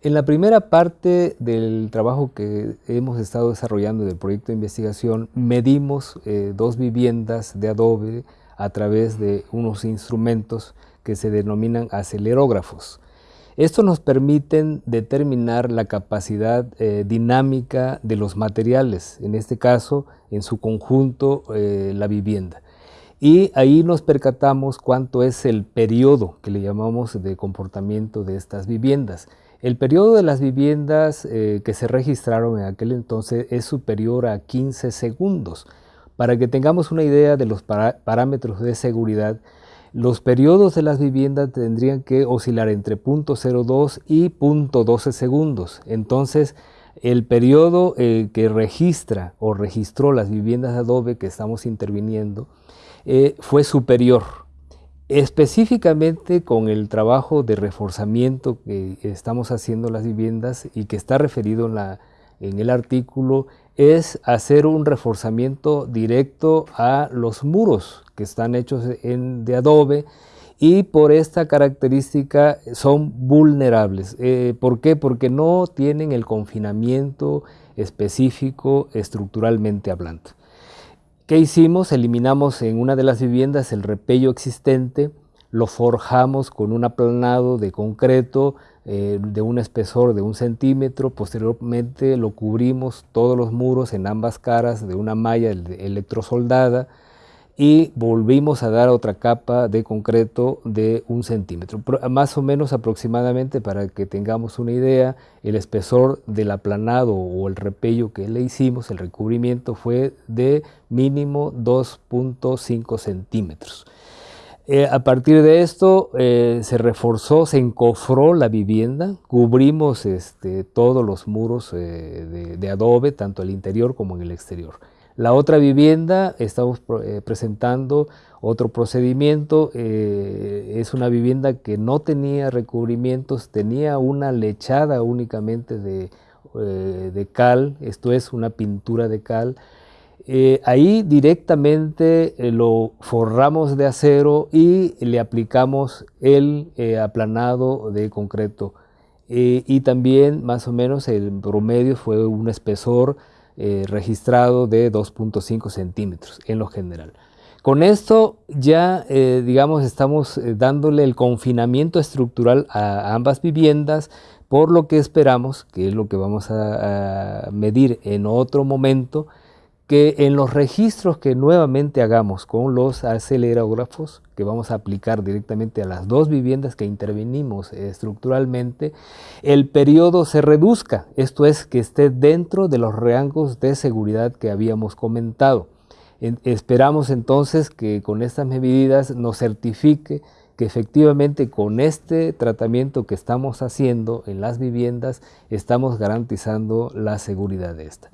En la primera parte del trabajo que hemos estado desarrollando del proyecto de investigación, medimos eh, dos viviendas de adobe a través de unos instrumentos que se denominan acelerógrafos. Estos nos permiten determinar la capacidad eh, dinámica de los materiales, en este caso, en su conjunto, eh, la vivienda. Y ahí nos percatamos cuánto es el periodo que le llamamos de comportamiento de estas viviendas. El periodo de las viviendas eh, que se registraron en aquel entonces es superior a 15 segundos. Para que tengamos una idea de los parámetros de seguridad, los periodos de las viviendas tendrían que oscilar entre 0.02 y 0.12 segundos. Entonces, el periodo eh, que registra o registró las viviendas de adobe que estamos interviniendo eh, fue superior Específicamente con el trabajo de reforzamiento que estamos haciendo las viviendas y que está referido en, el artículo, es hacer un reforzamiento directo a los muros que están hechos de adobe y por esta característica son vulnerables. Eh, ¿Por qué? Porque no tienen el confinamiento específico estructuralmente hablando. ¿Qué hicimos? Eliminamos en una de las viviendas el repello existente, lo forjamos con un aplanado de concreto eh, de un espesor de un centímetro, posteriormente lo cubrimos todos los muros en ambas caras de una malla electrosoldada, y volvimos a dar otra capa de concreto de un centímetro. Más o menos aproximadamente, para que tengamos una idea, el espesor del aplanado o el repello que le hicimos, el recubrimiento, fue de mínimo 2.5 centímetros. Eh, a partir de esto eh, se reforzó, se encofró la vivienda, cubrimos este, todos los muros eh, de adobe, tanto el interior como en el exterior. La otra vivienda, estamos eh, presentando otro procedimiento, eh, es una vivienda que no tenía recubrimientos, tenía una lechada únicamente de, eh, cal, esto es una pintura de cal. ahí directamente lo forramos de acero y le aplicamos el aplanado de concreto. y también más o menos el promedio fue un espesor eh, registrado de 2.5 centímetros en lo general. Con esto ya, eh, digamos, estamos eh, dándole el confinamiento estructural a ambas viviendas, por lo que esperamos, que es lo que vamos a medir en otro momento, que en los registros que nuevamente hagamos con los acelerógrafos, que vamos a aplicar directamente a las dos viviendas que intervenimos estructuralmente, el periodo se reduzca, esto es, que esté dentro de los rangos de seguridad que habíamos comentado. esperamos entonces que con estas medidas nos certifique que efectivamente con este tratamiento que estamos haciendo en las viviendas estamos garantizando la seguridad de esta.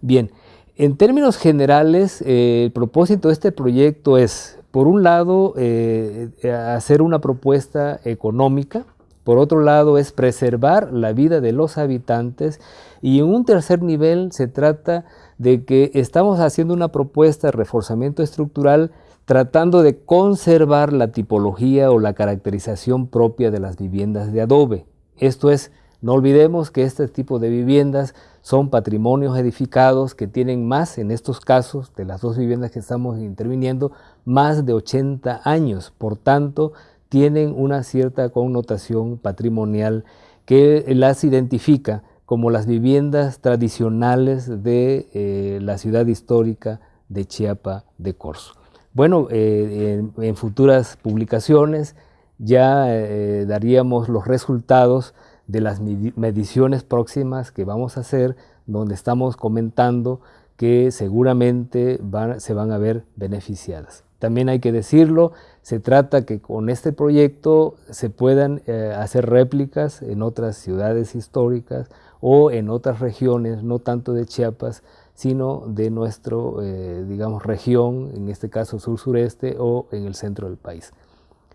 Bien, en términos generales, eh, el propósito de este proyecto es, por un lado, eh, hacer una propuesta económica, por otro lado es preservar la vida de los habitantes y en un tercer nivel se trata de que estamos haciendo una propuesta de reforzamiento estructural tratando de conservar la tipología o la caracterización propia de las viviendas de adobe. Esto es, no olvidemos que este tipo de viviendas son patrimonios edificados que tienen más, en estos casos, de las dos viviendas que estamos interviniendo, más de 80 años. Por tanto, tienen una cierta connotación patrimonial que las identifica como las viviendas tradicionales de eh, la ciudad histórica de Chiapa de Corzo. Bueno, eh, en, futuras publicaciones ya eh, daríamos los resultados de las mediciones próximas que vamos a hacer, donde estamos comentando que seguramente se van a ver beneficiadas. También hay que decirlo, se trata que con este proyecto se puedan eh, hacer réplicas en otras ciudades históricas o en otras regiones, no tanto de Chiapas, sino de nuestra, eh, digamos, región, en este caso sur-sureste o en el centro del país.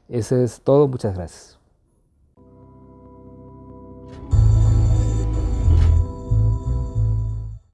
Eso es todo, muchas gracias.